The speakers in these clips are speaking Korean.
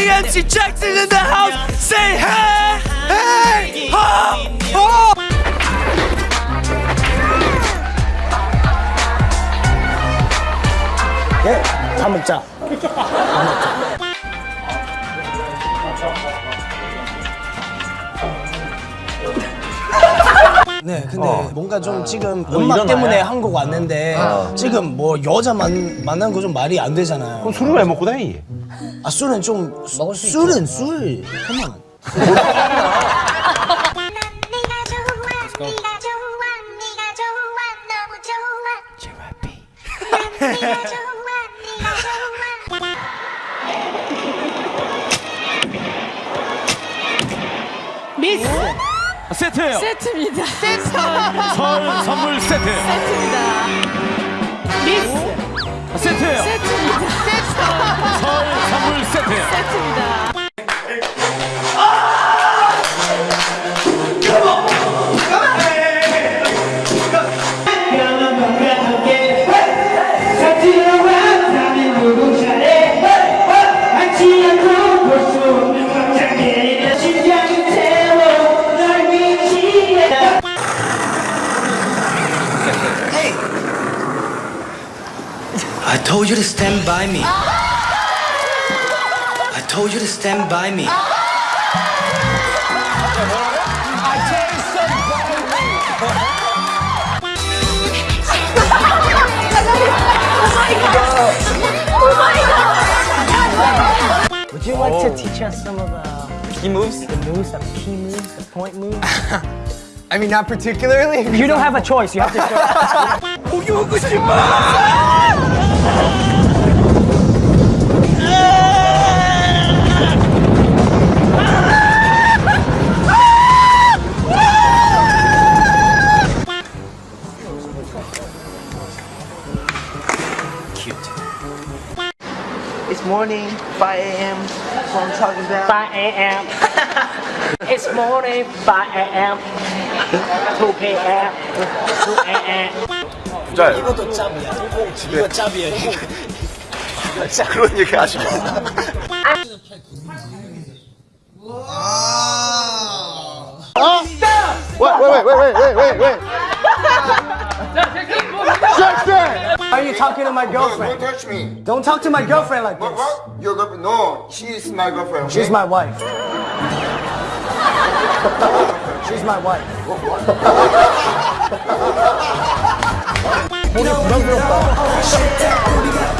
Big MC Jackson in the house. Say hey, hey, ho, ho. 예, 다 먹자. 네, 근데 뭔가 좀 지금 음악 때문에 한국 왔는데 지금 뭐 여자 만, 만난 거 좀 말이 안 되잖아요. 그럼 술을 왜 먹고 다니? 아 술은 좀 먹을 수 술은 술. 그만. 세트예요. 세트입니다. 세트 설 선물 세트. 세트입니다. Uh-huh. I told you to stand by me. Uh-huh. I told you to stand by me. Would you like to teach us some of the key moves? The moves, the key moves, the point moves. I mean, not particularly. You don't have a choice. You have to show. That's what I'm talking about. 5 a.m. it's morning, 5 a.m. 2 p.m. 2 a.m. 자, 이것도 짭이야. 이거 짭이야. 그런 얘기 하지 마. Wait, wait, wait, wait, wait, wait, wait. Jackson! Why Talking to my girlfriend? Don't touch me. Don't talk to my girlfriend like What? this. What? Your girlfriend? No, she's my girlfriend. Okay? She's my wife. She's my wife. 나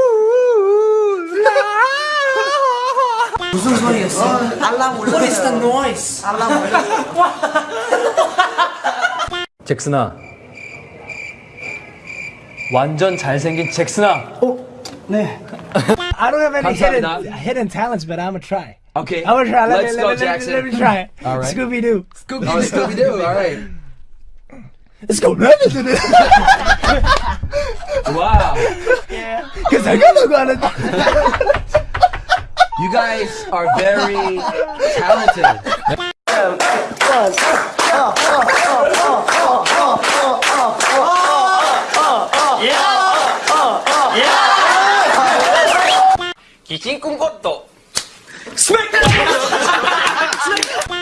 무슨 소리였어? What is the noise? 잭슨아. 완전 잘생긴 잭슨아. 네. I don't have any hidden, 감사합니다. hidden talents, but I'm gonna try. Okay. I'm gonna try. Let Let's me, go, let, me, let, me, Jackson. let me try. All right. Scooby Doo. Scooby oh, Scooby Doo. All right. Let's go. Wow. Cause I got to go You guys are very talented.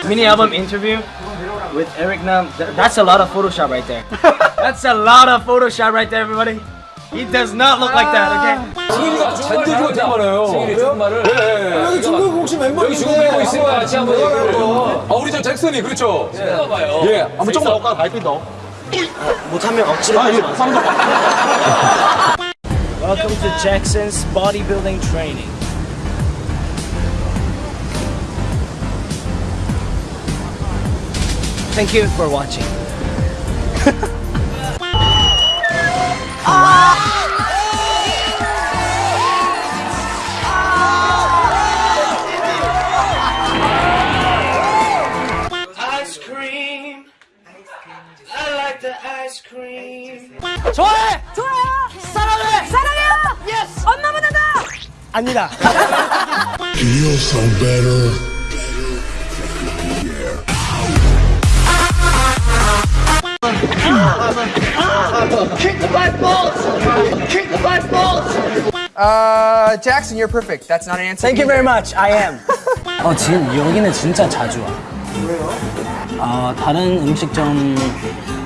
Mini album interview with Eric Nam. That's a lot of Photoshop right there. That's a lot of Photoshop right there, everybody. He does not look like that, okay? 승일이가 잔디를 어떻게 말아요? 승일이 정말을 여기 중국 혹시 멤버 여기 중국 멤버 있으니까 같이 한번 아 우리 저 잭슨이 그렇죠? 봐봐요 예 한번 조금 아까 발빛 넣어 못하면 억지로 하지 마세요 Welcome to Jackson's bodybuilding training Thank you for watching 좋아해. 좋아요. 사랑해. 사랑해요. Yes. 엄마보다 나. 아니다. Feel so better. Uh, Jackson, you're perfect. That's not an answer. Thank you very much. I am. 어 지금 여기는 진짜 자주 와. 왜요? 아 다른 음식점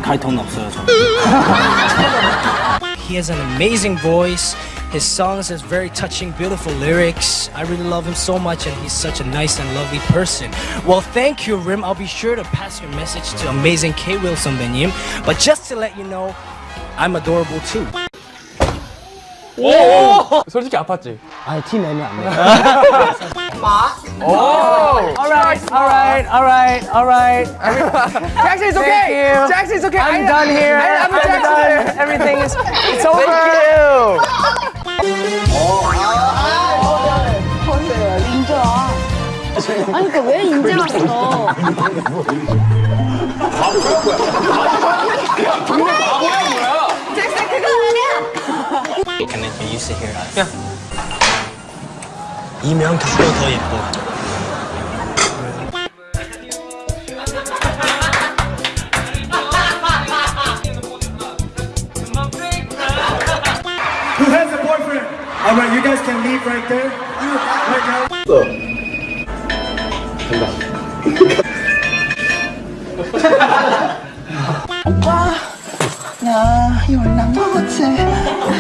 갈 돈 없어요 저. He has an amazing voice. His songs has very touching, beautiful lyrics. I really love him so much, and he's such a nice and lovely person. Well, thank you, Rim. I'll be sure to pass your message to amazing K. Wilson Benim. But just to let you know, I'm adorable too. 솔직히 아팠지? 아, 티 내면 안 돼. Alright, alright, alright, alright. Jackson, it's okay. you. Jackson, it's okay. I'm I- done here. I- I'm I'm Jackson. done. Everything is, it's over. 인자. 아니 그러니까 왜 인제 왔어? 잭슨 그거 아니야. Can, can you sit here? Yeah. 이명 닭도 더 예뻐. Who has a boyfriend? All right, you guys can leave right there. Right now.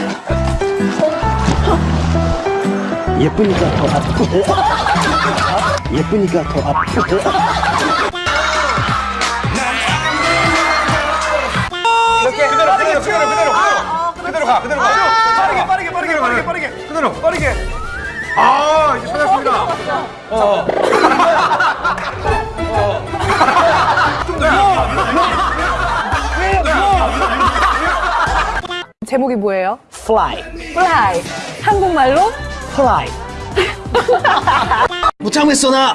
예쁘니까 더 아프고. 예쁘니까 더 아프고. 이렇게 그대로 그대로 그대로 그대로 그대로 가 그대로 가 빠르게 빠르게 빠르게 빠르게 빠르게 그대로 빠르게 아 이제 찾았습니다 제목이 뭐예요? Fly, Fly. 한국말로 fly. 못 참겠어 나.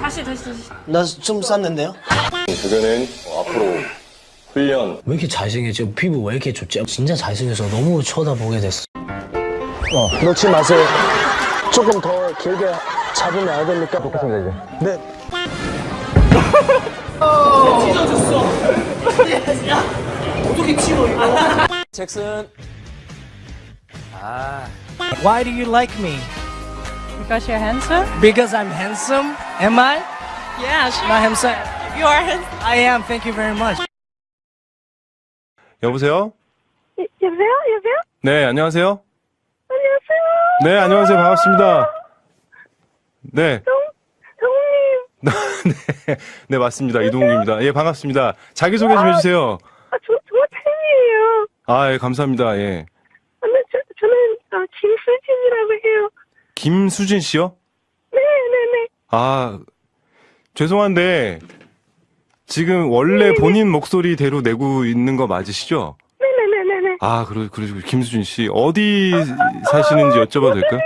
다시 다시 다시. 나 좀 쌌는데요? 그거는 앞으로 훈련 왜 이렇게 잘생겼지? 피부 왜 이렇게 좋지? 진짜 잘생겨서 너무 쳐다보게 됐어. 어, 놓지 마세요. 조금 더 길게 잡으면 안 됩니까? 먹겠습니다, 이제. 네. 잭슨. Why do you like me? Because you're handsome. Because I'm handsome? Am I? Yes. Not handsome. You are handsome. I am. Thank you very much. 여보세요? 여보세요? 여보세요? 네, 안녕하세요. 안녕하세요. 네, 안녕하세요. 반갑습니다. 네. 동훈님. 네, 네, 맞습니다. 이동욱입니다. 예, 반갑습니다. 자기 소개 좀 해주세요. 아, 저, 정말 팬이에요. 아, 예, 감사합니다. 예. 아, 네, 저, 저는 어, 김수진이라고 해요. 김수진 씨요? 네네네. 아, 죄송한데, 지금 원래 본인 목소리대로 내고 있는 거 맞으시죠? 네네네네네. 아, 그러, 그러시고, 김수진 씨. 어디 사시는지 여쭤봐도 될까요?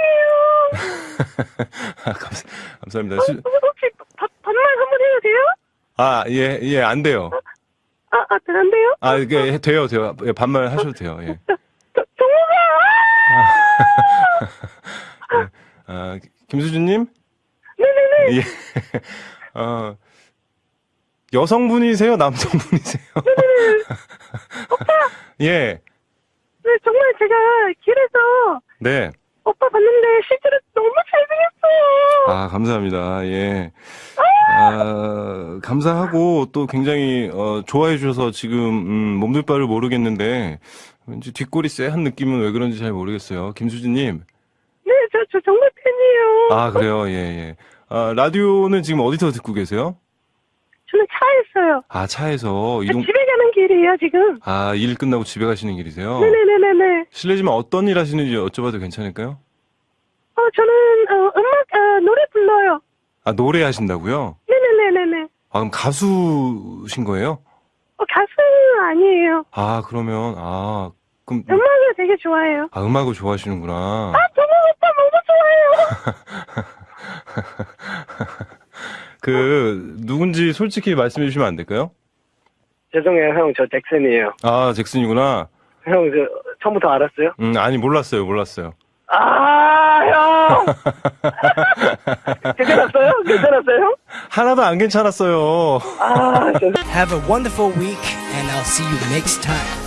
아, 감사, 감사합니다. 수- 어, 혹시 밥, 반말 한번 해도 돼요? 아, 예, 예, 안 돼요. 아, 아, 안 돼요? 아, 이게 돼요, 돼요. 예, 반말 하셔도 돼요, 예. 저, 정우가! 아, 김수진님? 네네네. 예. 어, 여성분이세요? 남성분이세요? 예. 네, 정말 제가 길에서 네. 오빠 봤는데 실제로 너무 잘생겼어요. 아, 감사합니다. 예. 아, 감사하고 또 굉장히 어, 좋아해 주셔서 지금 음, 몸둘 바를 모르겠는데 왠지 뒷골이 쎄한 느낌은 왜 그런지 잘 모르겠어요. 김수진 님. 네, 저, 저 정말 팬이에요. 아, 그래요. 예, 예. 아, 라디오는 지금 어디서 듣고 계세요? 저는 차였어요. 아, 차에서 저 이동 집에 가는 길이에요, 지금. 아, 일 끝나고 집에 가시는 길이세요? 네네네네네. 실례지만 어떤 일 하시는지 여쭤봐도 괜찮을까요? 어, 저는, 어, 음악, 어, 노래 불러요. 아, 노래 하신다고요? 네, 아, 그럼 가수신 거예요? 어, 가수는 아니에요. 아, 그러면, 아, 그럼, 음악을 되게 좋아해요. 아, 음악을 좋아하시는구나. 아, 정말 오빠 너무 좋아해요. 그, 누군지 솔직히 말씀해 주시면 안 될까요? 죄송해요, 형. 저 잭슨이에요. 아, 잭슨이구나. 형, 저, 처음부터 알았어요? 음, 아니, 몰랐어요, 몰랐어요. 아, 형! 괜찮았어요? 괜찮았어요, 형? 하나도 안 괜찮았어요. 아, 죄송 Have a wonderful week, and I'll see you next time.